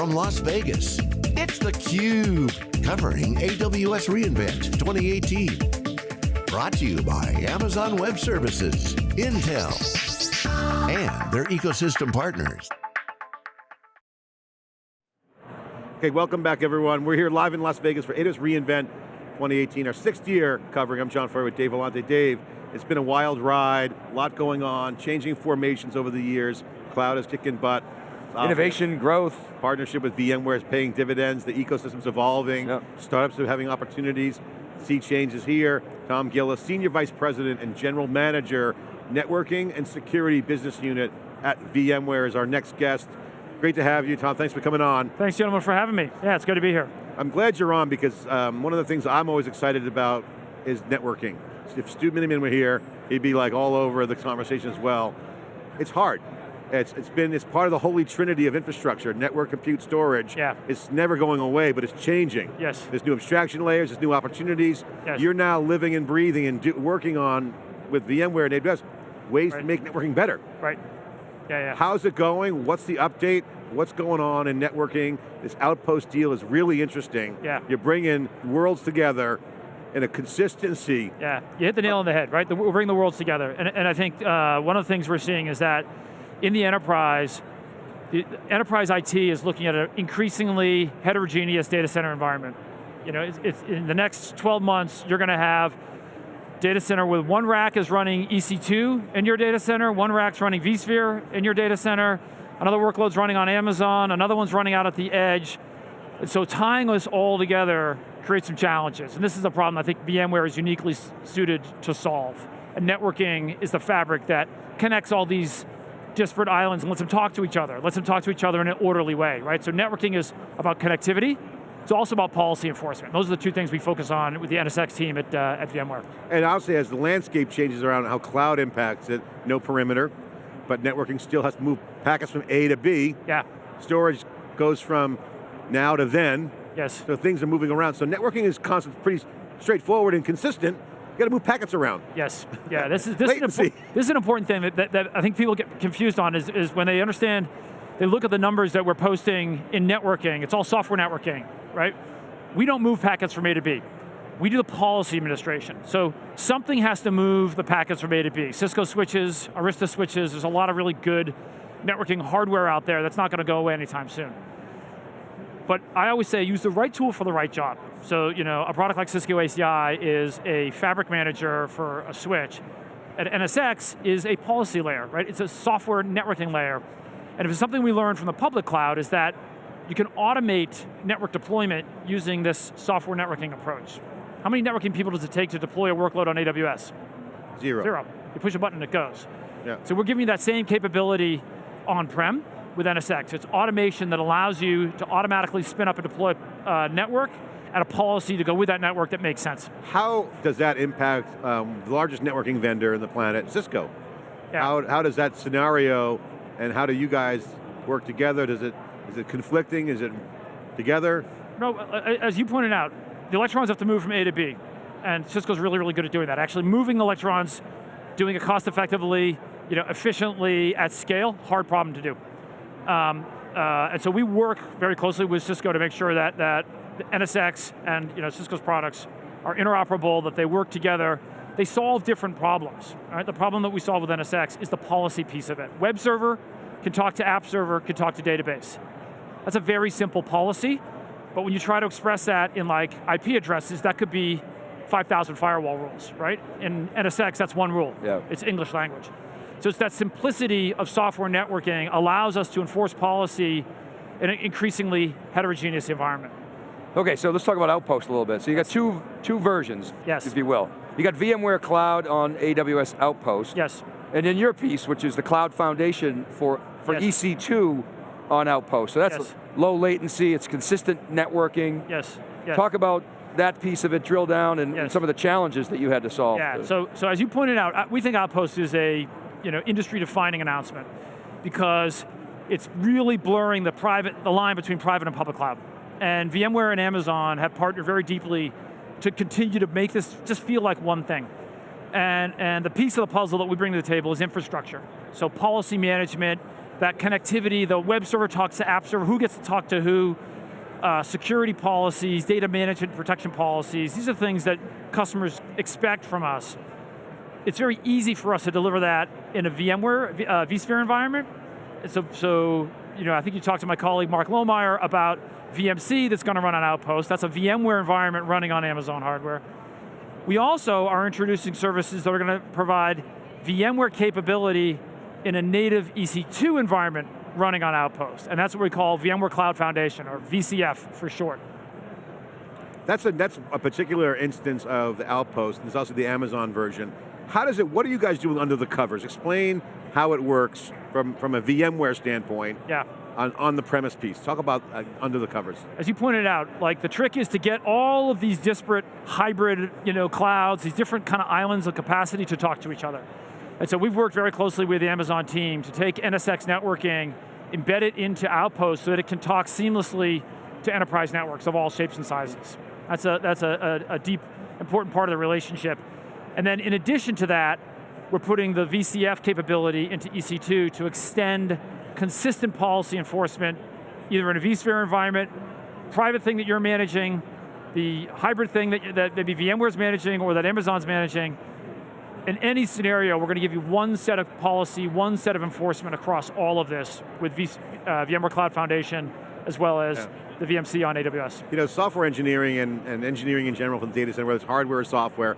from Las Vegas, it's theCUBE, covering AWS reInvent 2018. Brought to you by Amazon Web Services, Intel, and their ecosystem partners. Okay, welcome back everyone. We're here live in Las Vegas for AWS reInvent 2018, our sixth year covering. I'm John Furrier with Dave Vellante. Dave, it's been a wild ride, a lot going on, changing formations over the years. Cloud is kicking butt. Innovation, growth. Partnership with VMware is paying dividends, the ecosystem's evolving, yep. startups are having opportunities, sea changes here. Tom Gillis, Senior Vice President and General Manager, Networking and Security Business Unit at VMware is our next guest. Great to have you, Tom. Thanks for coming on. Thanks, gentlemen, for having me. Yeah, it's good to be here. I'm glad you're on because um, one of the things I'm always excited about is networking. If Stu Miniman were here, he'd be like all over the conversation as well. It's hard. It's, it's been, it's part of the holy trinity of infrastructure, network, compute, storage. Yeah. It's never going away, but it's changing. Yes. There's new abstraction layers, there's new opportunities. Yes. You're now living and breathing and do, working on, with VMware and AWS, ways right. to make networking better. Right, yeah, yeah. How's it going? What's the update? What's going on in networking? This Outpost deal is really interesting. Yeah. You're bringing worlds together in a consistency. Yeah, you hit the nail on the head, right? The, we're bringing the worlds together. And, and I think uh, one of the things we're seeing is that in the enterprise, the enterprise IT is looking at an increasingly heterogeneous data center environment. You know, it's, it's in the next 12 months, you're going to have data center with one rack is running EC2 in your data center, one rack's running vSphere in your data center, another workload's running on Amazon, another one's running out at the edge. And so tying this all together creates some challenges. And this is a problem I think VMware is uniquely suited to solve. And networking is the fabric that connects all these disparate islands and lets them talk to each other, lets them talk to each other in an orderly way, right? So networking is about connectivity, it's also about policy enforcement. Those are the two things we focus on with the NSX team at, uh, at VMware. And obviously as the landscape changes around how cloud impacts it, no perimeter, but networking still has to move packets from A to B. Yeah. Storage goes from now to then. Yes. So things are moving around. So networking is constant, pretty straightforward and consistent. You got to move packets around. Yes, yeah, this is, this, is, an, this is an important thing that, that, that, I think people get confused on is, is when they understand, they look at the numbers that we're posting in networking, it's all software networking, right? We don't move packets from A to B. We do the policy administration. So something has to move the packets from A to B. Cisco switches, Arista switches, there's a lot of really good networking hardware out there that's not going to go away anytime soon. But I always say use the right tool for the right job. So you know, a product like Cisco ACI is a fabric manager for a switch. And NSX is a policy layer, right? It's a software networking layer. And if it's something we learned from the public cloud is that you can automate network deployment using this software networking approach. How many networking people does it take to deploy a workload on AWS? Zero. Zero. You push a button, it goes. Yeah. So we're giving you that same capability on-prem, with NSX. It's automation that allows you to automatically spin up and deploy a uh, network and a policy to go with that network that makes sense. How does that impact um, the largest networking vendor in the planet, Cisco? Yeah. How, how does that scenario and how do you guys work together? Does it, is it conflicting, is it together? No, as you pointed out, the electrons have to move from A to B. And Cisco's really, really good at doing that. Actually moving electrons, doing it cost effectively, you know, efficiently, at scale, hard problem to do. Um, uh, and so we work very closely with Cisco to make sure that, that NSX and you know, Cisco's products are interoperable, that they work together. They solve different problems. Right? The problem that we solve with NSX is the policy piece of it. Web server can talk to app server, can talk to database. That's a very simple policy, but when you try to express that in like IP addresses, that could be 5,000 firewall rules, right? In NSX, that's one rule. Yeah. It's English language. So it's that simplicity of software networking allows us to enforce policy in an increasingly heterogeneous environment. Okay, so let's talk about Outpost a little bit. So you got two, two versions, yes. if you will. You got VMware Cloud on AWS Outpost. Yes. And then your piece, which is the Cloud Foundation for, for yes. EC2 on Outpost. So that's yes. low latency, it's consistent networking. Yes. yes. Talk about that piece of it, drill down, and, and, some of the challenges that you had to solve. Yeah, so, so as you pointed out, uh, we think Outpost is a you know, industry-defining announcement because it's really blurring the private, the line between private and public cloud. And VMware and Amazon have partnered very deeply to continue to make this just feel like one thing. And, and the piece of the puzzle that we bring to the table is infrastructure. So policy management, that connectivity, the web server talks to app server, who gets to talk to who, uh, security policies, data management protection policies, these are things that customers expect from us. It's very easy for us to deliver that in a VMware, uh, vSphere environment. So, so, you know, I think you talked to my colleague Mark Lohmeyer about VMC that's going to run on Outpost. That's a VMware environment running on Amazon hardware. We also are introducing services that are going to provide VMware capability in a native EC2 environment running on Outpost. And that's what we call VMware Cloud Foundation, or VCF for short. That's a, that's a particular instance of the Outpost. There's also the Amazon version. How does it, what are you guys doing under the covers? Explain how it works from, from a VMware standpoint. Yeah. On, on the premise piece. Talk about uh, under the covers. As you pointed out, like the trick is to get all of these disparate hybrid you know, clouds, these different kind of islands of capacity to talk to each other. And so we've worked very closely with the Amazon team to take NSX networking, embed it into Outpost so that it can talk seamlessly to enterprise networks of all shapes and sizes. That's a, that's a, a, a deep, important part of the relationship. And then in addition to that, we're putting the VCF capability into EC2 to extend consistent policy enforcement, either in a vSphere environment, private thing that you're managing, the hybrid thing that, that maybe VMware's managing or that Amazon's managing, in any scenario, we're going to give you one set of policy, one set of enforcement across all of this with v, uh, VMware Cloud Foundation, as well as yeah. The VMC on AWS. You know, software engineering and, and engineering in general for the data center, whether it's hardware or software,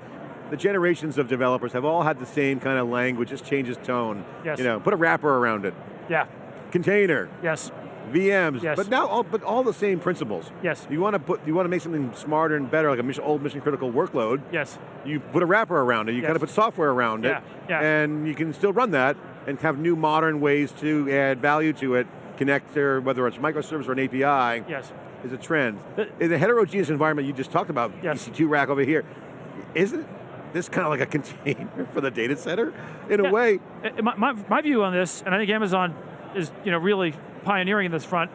the generations of developers have all had the same kind of language, just changes tone. Yes. You know, put a wrapper around it. Yeah. Container. Yes. VMs, yes. but now, all, but all the same principles. Yes. You want to put, you want to make something smarter and better, like a mission, old mission critical workload. Yes. You put a wrapper around it. You yes. kind of put software around yeah. it, yeah. and you can still run that and have new modern ways to add value to it. Connect to whether it's microservice or an API. Yes. Is a trend. In the heterogeneous environment you just talked about, yes. EC2 rack over here, isn't this kind of like a container for the data center in yeah. a way? Uh, uh, my, my, my view on this, and I think Amazon is you know really pioneering in this front,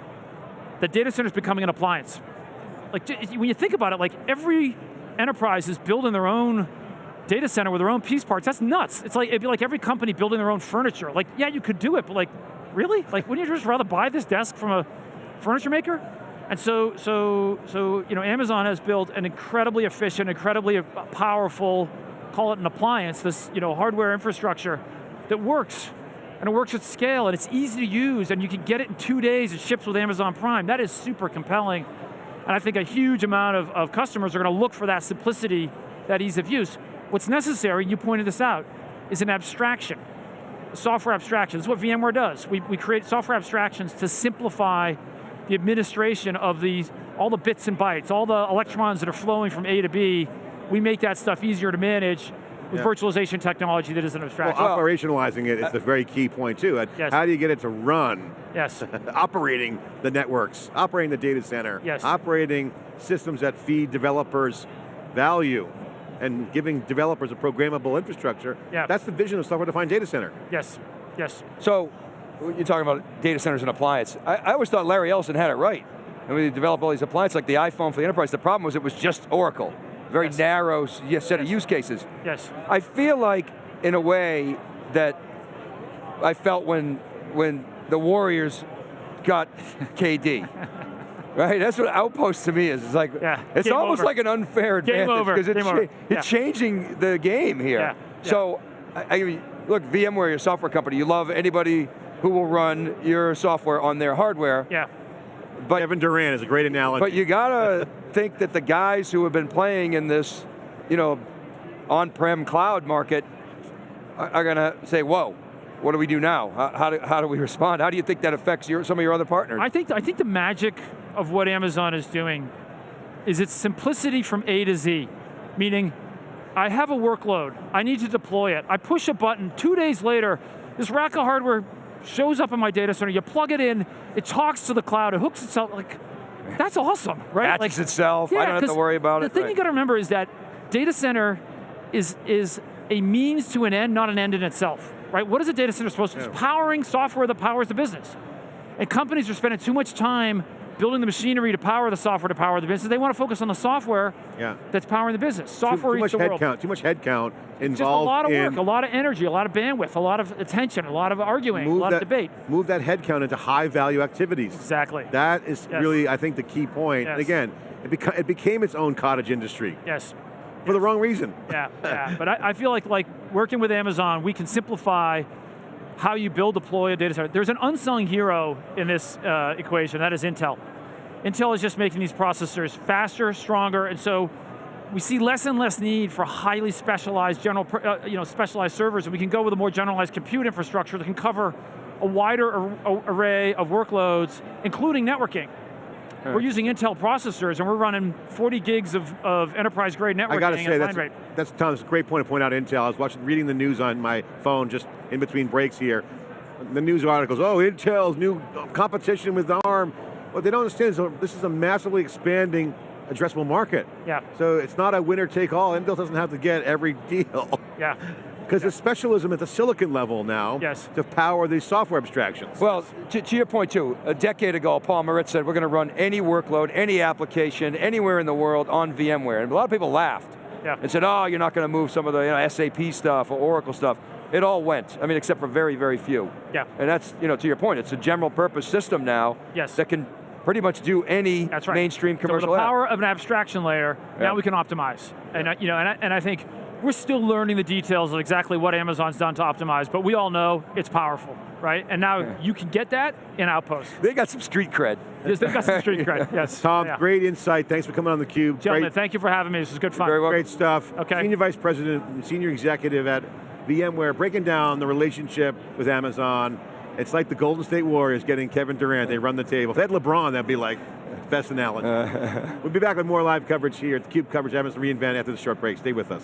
the data center is becoming an appliance. Like when you think about it, like every enterprise is building their own data center with their own piece parts. That's nuts. It's like it'd be like every company building their own furniture. Like, yeah, you could do it, but like, really? Like, wouldn't you just rather buy this desk from a furniture maker? And so, so, so, you know, Amazon has built an incredibly efficient, incredibly powerful, call it an appliance, this, you know, hardware infrastructure that works and it works at scale, and it's easy to use, and you can get it in two days, it ships with Amazon Prime. That is super compelling. And I think a huge amount of, of customers are going to look for that simplicity, that ease of use. What's necessary, you pointed this out, is an abstraction. Software abstraction, this is what VMware does. We, we create software abstractions to simplify the administration of these, all the bits and bytes, all the electrons that are flowing from A to B, we make that stuff easier to manage, with yeah. virtualization technology that is an abstraction. Well, operationalizing it is a very key point too. Yes. How do you get it to run? Yes. operating the networks, operating the data center, yes. operating systems that feed developers value and giving developers a programmable infrastructure. Yeah. That's the vision of software-defined data center. Yes, yes. So, you're talking about data centers and appliance. I, I always thought Larry Ellison had it right. And we developed all these appliances like the iPhone for the enterprise. The problem was it was just Oracle very yes. narrow set yes. of use cases. Yes. I feel like, in a way, that I felt when when the Warriors got KD. right, that's what outpost to me is. It's like yeah. it's game almost over. like an unfair advantage because it's, cha yeah. it's changing the game here. Yeah. So, I, I mean, look, VMware, your software company, you love anybody who will run your software on their hardware. Yeah. But Kevin Durant is a great analogy. But you gotta think that the guys who have been playing in this, you know, on-prem cloud market are, are going to say, whoa, what do we do now? How, how, do, how do we respond? How do you think that affects your, some of your other partners? I think, I think the magic of what Amazon is doing is its simplicity from A to Z, meaning I have a workload, I need to deploy it. I push a button, two days later, this rack of hardware shows up in my data center, you plug it in, it talks to the cloud, it hooks itself, like, that's awesome, right? Patches like, itself, yeah, I don't have to worry about the it. The thing right. you got to remember is that data center is, is a means to an end, not an end in itself, right? What is a data center supposed to do? Yeah. It's powering software that powers the business. And companies are spending too much time building the machinery to power the software to power the business. They want to focus on the software Yeah. that's powering the business. Software too much eats the world. headcount. Too much headcount involved Just a lot of in work, a lot of energy, a lot of bandwidth, a lot of attention, a lot of arguing, a lot that, of debate. Move that headcount into high value activities. Exactly. That is Yes. really, I think, the key point. And Yes. again, it, beca- it became its own cottage industry yes. for the wrong reason. Yeah, yeah. But I, I feel like like working with Amazon, we can simplify how you build, deploy a data center. There's an unsung hero in this uh, equation, that is Intel. Intel is just making these processors faster, stronger, and so we see less and less need for highly specialized general, uh, you know, specialized servers, and we can go with a more generalized compute infrastructure that can cover a wider ar- array of workloads, including networking. We're using Intel processors, and we're running 40 gigs of, of enterprise-grade networking I got to say, that's, rate. that's Tom's great point to point out Intel. I was watching, reading the news on my phone just in between breaks here. The news articles, oh, Intel's new competition with ARM. What they don't understand is oh, this is a massively expanding addressable market. Yeah. So it's not a winner take all. Intel doesn't have to get every deal. Yeah. Because there's specialism at the silicon level now Yes. to power these software abstractions. Well, to, to your point too, a decade ago, Paul Maritz said we're going to run any workload, any application, anywhere in the world on VMware. And a lot of people laughed Yeah. and said, oh, you're not going to move some of the you know, SAP stuff or Oracle stuff. It all went, I mean, except for very, very few. Yeah. And that's, you know, to your point, it's a general purpose system now Yes. that can pretty much do any That's right. mainstream So commercial with the app. power of an abstraction layer, Yeah. now we can optimize. And I, uh, you know, and I, and I think we're still learning the details of exactly what Amazon's done to optimize, but we all know it's powerful, right? And now you can get that in Outpost. They got some street cred. Yes, they've got some street cred, yes. Tom, Yeah. great insight. Thanks for coming on theCUBE. Gentlemen, Great, thank you for having me. This was good fun. very welcome. great stuff. Okay. Senior Vice President and Senior Executive at VMware, breaking down the relationship with Amazon. It's like the Golden State Warriors getting Kevin Durant. They run the table. If they had LeBron, that'd be like best analogy. we'll be back with more live coverage here at theCUBE coverage, Amazon reInvent after the short break. Stay with us.